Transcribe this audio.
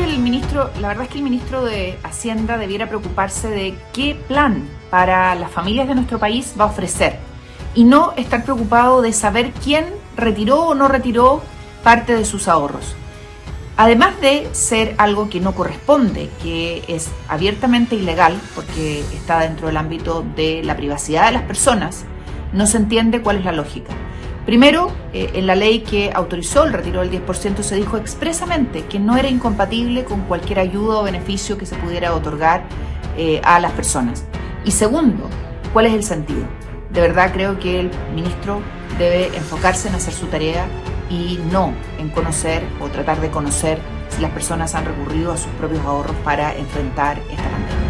el ministro, la verdad es que el ministro de Hacienda debiera preocuparse de qué plan para las familias de nuestro país va a ofrecer y no estar preocupado de saber quién retiró o no retiró parte de sus ahorros. Además de ser algo que no corresponde, que es abiertamente ilegal porque está dentro del ámbito de la privacidad de las personas, no se entiende cuál es la lógica. Primero, eh, en la ley que autorizó el retiro del 10% se dijo expresamente que no era incompatible con cualquier ayuda o beneficio que se pudiera otorgar eh, a las personas. Y segundo, ¿cuál es el sentido? De verdad creo que el ministro debe enfocarse en hacer su tarea y no en conocer o tratar de conocer si las personas han recurrido a sus propios ahorros para enfrentar esta pandemia.